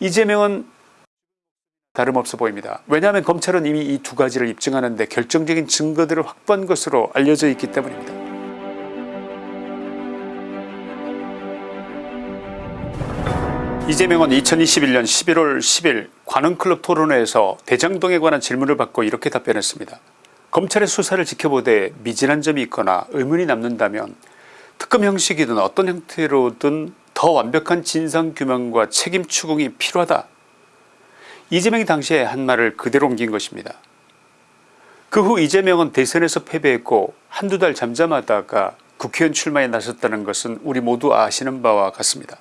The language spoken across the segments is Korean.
이재명은 다름없어 보입니다. 왜냐하면 검찰은 이미 이 두 가지를 입증하는 데 결정적인 증거들을 확보한 것으로 알려져 있기 때문입니다. 이재명은 2021년 11월 10일 관훈클럽 토론회에서 대장동에 관한 질문을 받고 이렇게 답변했습니다. 검찰의 수사를 지켜보되 미진한 점이 있거나 의문이 남는다면 특검 형식이든 어떤 형태로든 더 완벽한 진상규명과 책임 추궁이 필요하다. 이재명이 당시에 한 말을 그대로 옮긴 것입니다. 그 후 이재명은 대선에서 패배했고 한두 달 잠잠하다가 국회의원 출마에 나섰다는 것은 우리 모두 아시는 바와 같습니다.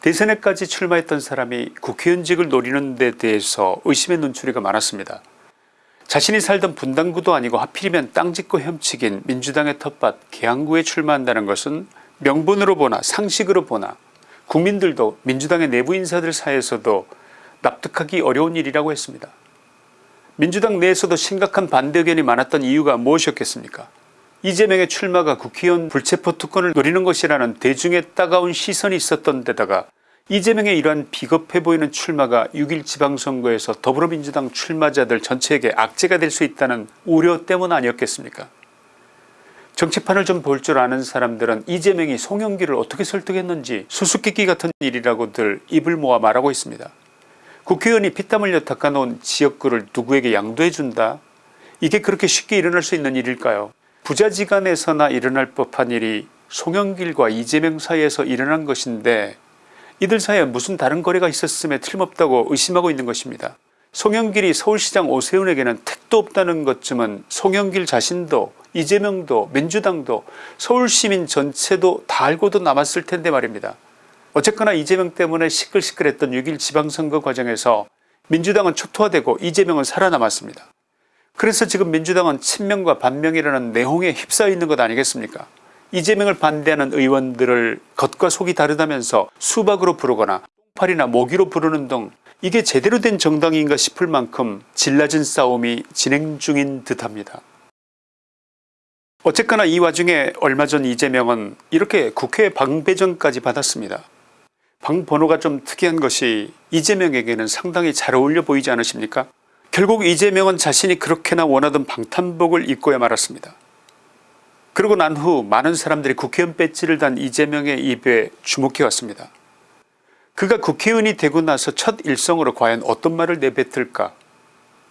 대선에까지 출마했던 사람이 국회의원직을 노리는 데 대해서 의심의 눈초리가 많았습니다. 자신이 살던 분당구도 아니고 하필이면 땅 짓고 혐치긴 민주당의 텃밭 계양구에 출마한다는 것은 명분으로 보나 상식으로 보나 국민들도 민주당의 내부 인사들 사이에서도 납득하기 어려운 일이라고 했습니다. 민주당 내에서도 심각한 반대 의견이 많았던 이유가 무엇이었겠습니까 이재명의 출마가 국회의원 불체포 특권을 노리는 것이라는 대중의 따가운 시선이 있었던 데다가 이재명의 이러한 비겁해 보이는 출마가 6일 지방선거에서 더불어민주당 출마자들 전체에게 악재가 될 수 있다는 우려 때문 아니었겠습니까 정치판을 좀 볼 줄 아는 사람들은 이재명이 송영기를 어떻게 설득했는지 수수께끼 같은 일이라고들 입을 모아 말하고 있습니다. 국회의원이 피땀 흘려 닦아놓은 지역구를 누구에게 양도해 준다 이게 그렇게 쉽게 일어날 수 있는 일일까요 부자지간에서나 일어날 법한 일이 송영길과 이재명 사이에서 일어난 것인데 이들 사이에 무슨 다른 거래가 있었음에 틀림없다고 의심하고 있는 것입니다. 송영길이 서울시장 오세훈에게는 택도 없다는 것쯤은 송영길 자신도 이재명도 민주당도 서울시민 전체도 다 알고도 남았을 텐데 말입니다. 어쨌거나 이재명 때문에 시끌시끌했던 6일 지방선거 과정에서 민주당은 초토화되고 이재명은 살아남았습니다. 그래서 지금 민주당은 친명과 반명이라는 내홍에 휩싸여 있는 것 아니겠습니까 이재명을 반대하는 의원들을 겉과 속이 다르다면서 수박으로 부르거나 똥팔이나 모기로 부르는 등 이게 제대로 된 정당인가 싶을 만큼 질라진 싸움이 진행 중인 듯합니다. 어쨌거나 이 와중에 얼마 전 이재명은 이렇게 국회 방배전까지 받았습니다. 방 번호가 좀 특이한 것이 이재명에게는 상당히 잘 어울려 보이지 않으십니까 결국 이재명은 자신이 그렇게나 원하던 방탄복을 입고야 말았습니다. 그러고 난 후 많은 사람들이 국회의원 배지를 단 이재명의 입에 주목해 왔습니다. 그가 국회의원이 되고 나서 첫 일성으로 과연 어떤 말을 내뱉을까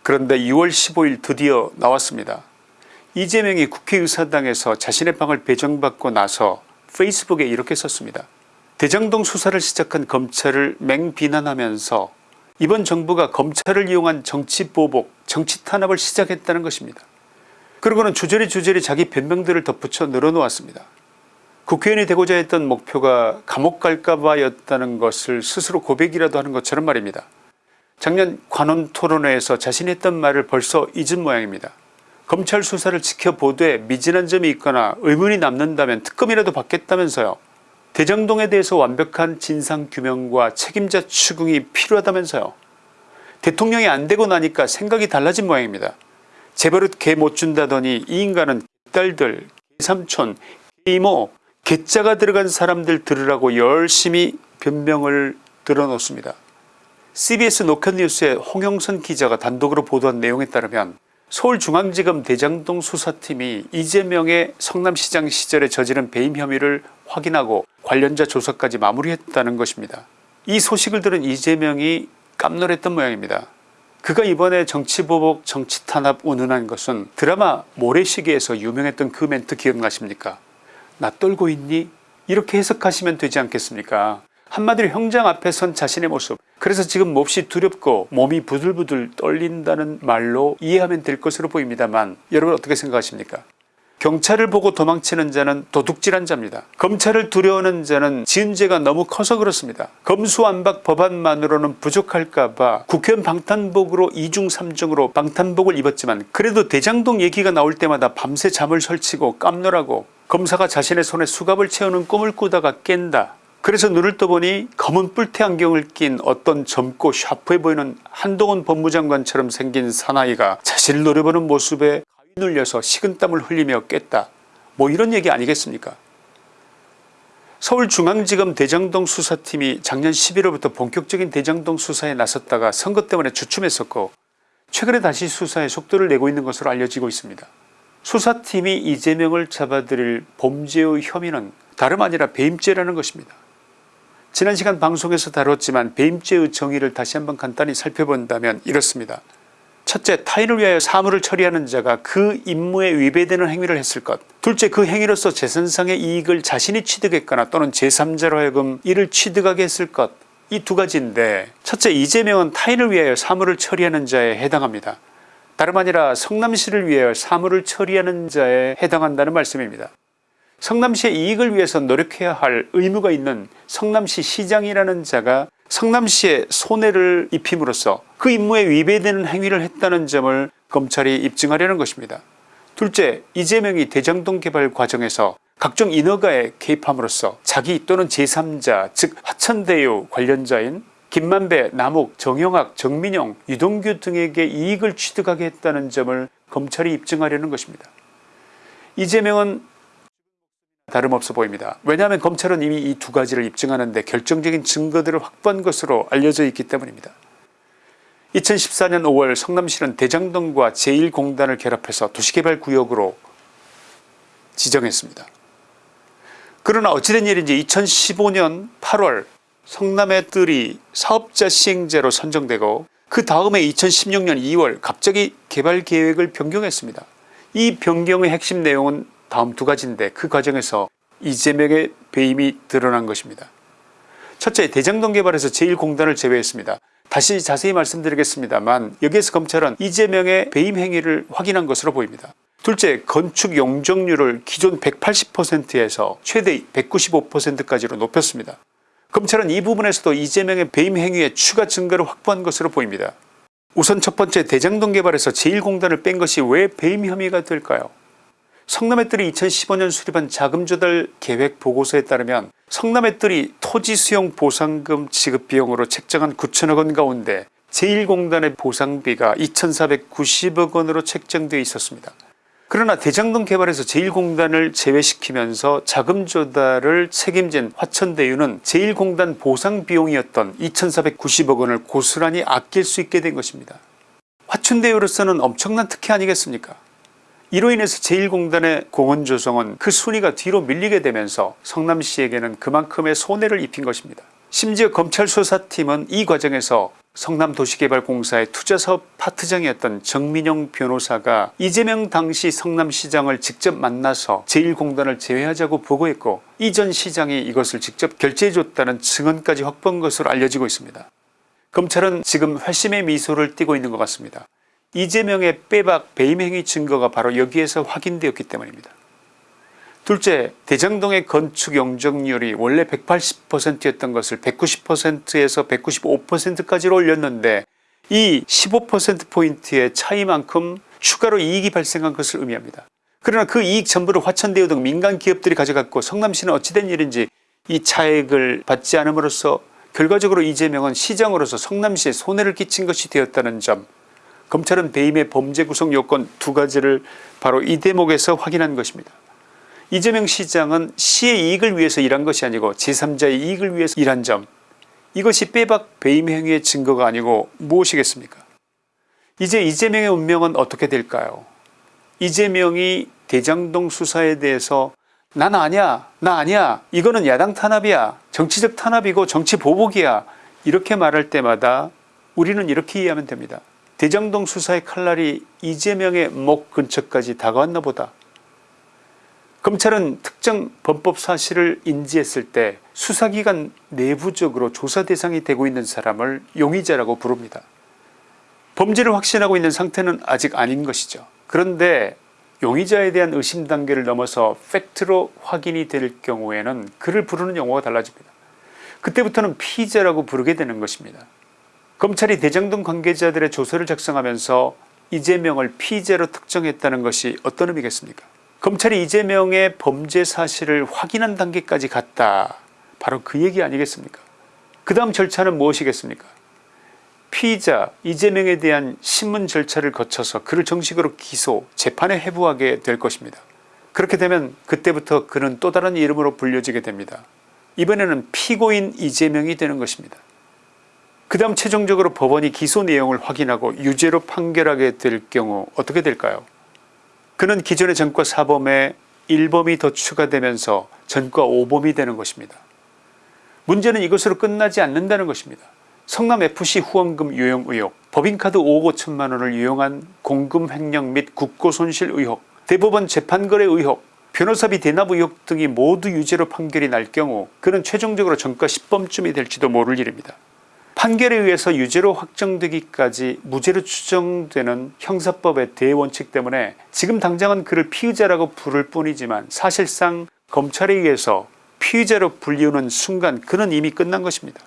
그런데 6월 15일 드디어 나왔습니다. 이재명이 국회의사당에서 자신의 방을 배정받고 나서 페이스북에 이렇게 썼습니다. 대장동 수사를 시작한 검찰을 맹비난하면서 이번 정부가 검찰을 이용한 정치보복 정치탄압을 시작했다는 것입니다. 그러고는 주저리 주저리 자기 변명들을 덧붙여 늘어놓았습니다. 국회의원이 되고자 했던 목표가 감옥 갈까봐 였다는 것을 스스로 고백이라도 하는 것처럼 말입니다. 작년 관원 토론회에서 자신이 했던 말을 벌써 잊은 모양입니다. 검찰 수사를 지켜보되 미진한 점이 있거나 의문이 남는다면 특검이라도 받겠다면서요. 대장동에 대해서 완벽한 진상규명과 책임자 추궁이 필요하다면서요. 대통령이 안되고 나니까 생각이 달라진 모양입니다. 재벌릇 개 못 준다더니 이 인간은 딸들 삼촌 이모 개자가 들어간 사람들 들으라고 열심히 변명을 들어놓습니다. cbs 노컷뉴스의 홍영선 기자가 단독으로 보도한 내용에 따르면 서울중앙지검 대장동 수사팀이 이재명의 성남시장 시절에 저지른 배임 혐의를 확인하고 관련자 조사까지 마무리했다는 것입니다. 이 소식을 들은 이재명이 깜놀했던 모양입니다. 그가 이번에 정치보복 정치탄압 운운한 것은 드라마 모래시계에서 유명했던 그 멘트 기억나십니까 나 떨고 있니 이렇게 해석하시면 되지 않겠습니까 한마디로 형장 앞에 선 자신의 모습 그래서 지금 몹시 두렵고 몸이 부들부들 떨린다는 말로 이해하면 될 것으로 보입니다만 여러분 어떻게 생각하십니까 경찰을 보고 도망치는 자는 도둑질한 자입니다. 검찰을 두려워하는 자는 지은 죄가 너무 커서 그렇습니다. 검수안박 법안만으로는 부족할까봐 국회의원 방탄복으로 2중 3중으로 방탄복을 입었지만 그래도 대장동 얘기가 나올 때마다 밤새 잠을 설치고 깜놀하고 검사가 자신의 손에 수갑을 채우는 꿈을 꾸다가 깬다. 그래서 눈을 떠보니 검은 뿔테 안경을 낀 어떤 젊고 샤프해 보이는 한동훈 법무장관처럼 생긴 사나이가 자신을 노려보는 모습에 눌려서 식은땀을 흘리며 깼다 뭐 이런 얘기 아니겠습니까 서울중앙지검 대장동 수사팀이 작년 11월부터 본격적인 대장동 수사에 나섰다가 선거 때문에 주춤했었고 최근에 다시 수사에 속도를 내고 있는 것으로 알려지고 있습니다. 수사팀이 이재명을 잡아들일 범죄의 혐의는 다름 아니라 배임죄라는 것입니다. 지난 시간 방송에서 다뤘지만 배임죄의 정의를 다시 한번 간단히 살펴본다면 이렇습니다. 첫째 타인을 위하여 사물을 처리하는 자가 그 임무에 위배되는 행위를 했을 것 둘째 그 행위로서 재산상의 이익을 자신이 취득했거나 또는 제3자로 하여금 이를 취득하게 했을 것 이 두 가지인데 첫째 이재명은 타인을 위하여 사물을 처리하는 자에 해당합니다. 다름 아니라 성남시를 위하여 사물을 처리하는 자에 해당한다는 말씀입니다. 성남시의 이익을 위해서 노력해야 할 의무가 있는 성남시 시장이라는 자가 성남시에 손해를 입힘으로써 그 임무에 위배되는 행위를 했다는 점을 검찰이 입증하려는 것입니다. 둘째 이재명이 대장동 개발 과정에서 각종 인허가에 개입함으로써 자기 또는 제3자 즉 화천대유 관련자인 김만배, 남욱, 정영학, 정민영, 유동규 등에게 이익을 취득하게 했다는 점을 검찰이 입증하려는 것입니다. 이재명은 다름없어 보입니다. 왜냐하면 검찰은 이미 이 두 가지를 입증하는데 결정적인 증거들을 확보한 것으로 알려져 있기 때문입니다. 2014년 5월 성남시는 대장동과 제1공단을 결합해서 도시개발구역으로 지정했습니다. 그러나 어찌된 일인지 2015년 8월 성남의 뜰이 사업자 시행제로 선정되고 그 다음에 2016년 2월 갑자기 개발계획을 변경했습니다. 이 변경의 핵심 내용은 다음 두 가지인데 그 과정에서 이재명의 배임이 드러난 것입니다. 첫째 대장동 개발에서 제1공단을 제외했습니다. 다시 자세히 말씀드리겠습니다만 여기에서 검찰은 이재명의 배임 행위를 확인한 것으로 보입니다. 둘째 건축 용적률을 기존 180%에서 최대 195%까지로 높였습니다. 검찰은 이 부분에서도 이재명의 배임 행위에 추가 증거를 확보한 것으로 보입니다. 우선 첫 번째 대장동 개발에서 제1공단을 뺀 것이 왜 배임 혐의가 될까요 성남의 뜰이 2015년 수립한 자금조달 계획 보고서에 따르면 성남의 뜰이 토지 수용 보상금 지급 비용으로 책정한 9천억원 가운데 제1공단의 보상비가 2490억 원으로 책정되어 있었습니다. 그러나 대장동 개발에서 제1공단을 제외시키면서 자금 조달을 책임진 화천대유는 제1공단 보상 비용이었던 2490억 원을 고스란히 아낄 수 있게 된 것입니다. 화천대유로서는 엄청난 특혜 아니겠습니까 이로 인해서 제1공단의 공원 조성은 그 순위가 뒤로 밀리게 되면서 성남시에게는 그만큼의 손해를 입힌 것입니다. 심지어 검찰 수사팀은 이 과정에서 성남도시개발공사의 투자사업 파트장이었던 정민영 변호사가 이재명 당시 성남시장을 직접 만나서 제1공단을 제외하자고 보고했고 이 전 시장이 이것을 직접 결제해줬다는 증언까지 확보한 것으로 알려지고 있습니다. 검찰은 지금 회심의 미소를 띠고 있는 것 같습니다. 이재명의 빼박 배임 행위 증거가 바로 여기에서 확인되었기 때문입니다. 둘째 대장동의 건축 용적률이 원래 180%였던 것을 190%에서 195%까지로 올렸는데 이 15%포인트의 차이만큼 추가로 이익이 발생한 것을 의미합니다. 그러나 그 이익 전부를 화천대유 등 민간 기업들이 가져갔고 성남시는 어찌된 일인지 이 차액을 받지 않음으로써 결과적으로 이재명은 시장으로서 성남시에 손해를 끼친 것이 되었다는 점 검찰은 배임의 범죄 구성 요건 두 가지를 바로 이 대목에서 확인한 것입니다. 이재명 시장은 시의 이익을 위해서 일한 것이 아니고 제3자의 이익을 위해서 일한 점 이것이 빼박 배임 행위의 증거가 아니고 무엇이겠습니까? 이제 이재명의 운명은 어떻게 될까요? 이재명이 대장동 수사에 대해서 난 아니야 나 아니야 이거는 야당 탄압이야 정치적 탄압이고 정치 보복이야 이렇게 말할 때마다 우리는 이렇게 이해하면 됩니다 대장동 수사의 칼날이 이재명의 목 근처까지 다가왔나 보다 검찰은 특정 범법 사실을 인지했을 때 수사기관 내부적으로 조사 대상이 되고 있는 사람을 용의자라고 부릅니다. 범죄를 확신하고 있는 상태는 아직 아닌 것이죠. 그런데 용의자에 대한 의심 단계를 넘어서 팩트로 확인이 될 경우에는 그를 부르는 용어가 달라집니다. 그때부터는 피의자라고 부르게 되는 것입니다. 검찰이 대장동 관계자들의 조서를 작성하면서 이재명을 피의자로 특정했다는 것이 어떤 의미겠습니까? 검찰이 이재명의 범죄 사실을 확인한 단계까지 갔다. 바로 그 얘기 아니겠습니까? 그 다음 절차는 무엇이겠습니까? 피의자 이재명에 대한 신문 절차를 거쳐서 그를 정식으로 기소 재판에 회부하게 될 것입니다. 그렇게 되면 그때부터 그는 또 다른 이름으로 불려지게 됩니다. 이번에는 피고인 이재명이 되는 것입니다. 그 다음 최종적으로 법원이 기소 내용을 확인하고 유죄로 판결하게 될 경우 어떻게 될까요 그는 기존의 전과 사범에 1범이 더 추가되면서 전과 5범이 되는 것입니다. 문제는 이것으로 끝나지 않는다는 것입니다. 성남FC 후원금 유용 의혹 법인카드 5억 5천만 원을 유용한 공금 횡령 및 국고손실 의혹 대법원 재판거래 의혹 변호사비 대납 의혹 등이 모두 유죄로 판결이 날 경우 그는 최종적으로 전과 10범쯤이 될지도 모를 일입니다. 판결에 의해서 유죄로 확정되기까지 무죄로 추정되는 형사법의 대원칙 때문에 지금 당장은 그를 피의자라고 부를 뿐이지만 사실상 검찰에 의해서 피의자로 불리우는 순간 그는 이미 끝난 것입니다.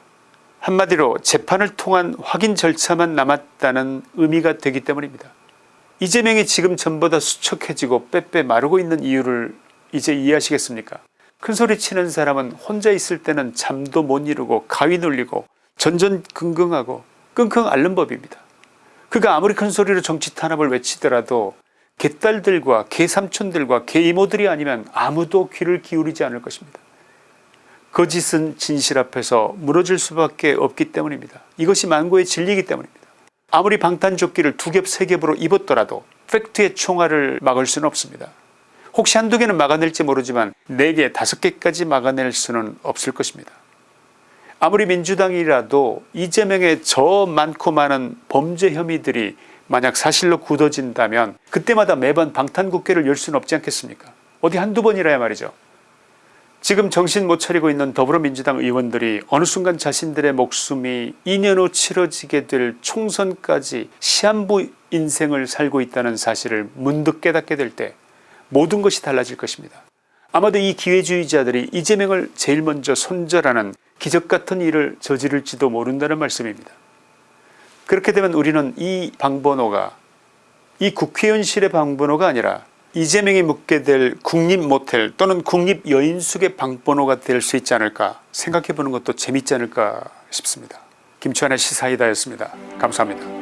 한마디로 재판을 통한 확인 절차만 남았다는 의미가 되기 때문입니다. 이재명이 지금 전보다 수척해지고 빼빼 마르고 있는 이유를 이제 이해하시겠습니까 큰소리 치는 사람은 혼자 있을 때는 잠도 못 이루고 가위 눌리고 전전긍긍하고 끙끙 앓는 법입니다. 그가 아무리 큰 소리로 정치 탄압을 외치더라도 개딸들과 개삼촌들과 개이모들이 아니면 아무도 귀를 기울이지 않을 것입니다. 거짓은 진실 앞에서 무너질 수밖에 없기 때문입니다. 이것이 만고의 진리이기 때문입니다. 아무리 방탄조끼를 두 겹 세 겹으로 입었더라도 팩트의 총알을 막을 수는 없습니다. 혹시 한두 개는 막아낼지 모르지만 네 개 다섯 개까지 막아낼 수는 없을 것입니다. 아무리 민주당이라도 이재명의 저 많고 많은 범죄 혐의들이 만약 사실로 굳어진다면 그때마다 매번 방탄국회를 열 수는 없지 않겠습니까 어디 한두 번이라야 말이죠. 지금 정신 못 차리고 있는 더불어민주당 의원들이 어느 순간 자신들의 목숨이 2년 후 치러지게 될 총선까지 시한부 인생을 살고 있다는 사실을 문득 깨닫게 될 때 모든 것이 달라질 것입니다. 아마도 이 기회주의자들이 이재명을 제일 먼저 손절하는 기적같은 일을 저지를지도 모른다는 말씀입니다. 그렇게 되면 우리는 이 방번호가 이 국회의원실의 방번호가 아니라 이재명이 묻게 될 국립모텔 또는 국립여인숙의 방번호가 될 수 있지 않을까 생각해 보는 것도 재밌지 않을까 싶습니다. 김치환의 시사이다였습니다. 감사합니다.